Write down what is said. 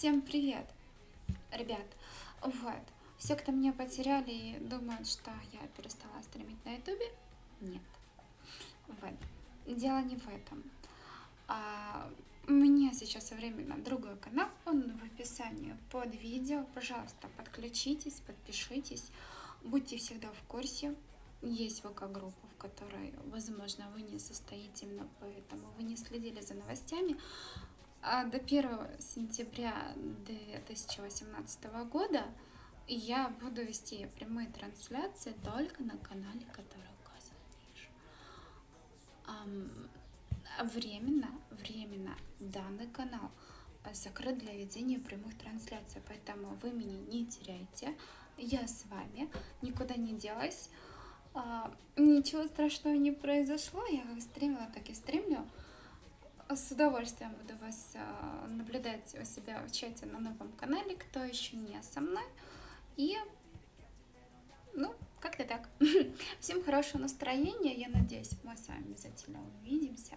Всем привет, ребят. Вот, все, кто меня потеряли, думают, что я перестала стримить на ютубе. Нет. Вот. Дело не в этом. А, у меня сейчас временно другой канал, он в описании под видео. Пожалуйста, подключитесь, подпишитесь, будьте всегда в курсе. Есть ВК-группа, в которой, возможно, вы не состоите, именно поэтому вы не следили за новостями. А до 1 сентября 2018 года я буду вести прямые трансляции только на канале, который указан ниже. Временно, временно данный канал закрыт для ведения прямых трансляций, поэтому вы меня не теряйте. Я с вами, никуда не делась. А, ничего страшного не произошло, я как стримила, так и стримлю с удовольствием буду вас а, наблюдать у себя в чате на новом канале, кто еще не со мной. И, ну, как-то так. Всем хорошего настроения, я надеюсь, мы с вами обязательно увидимся.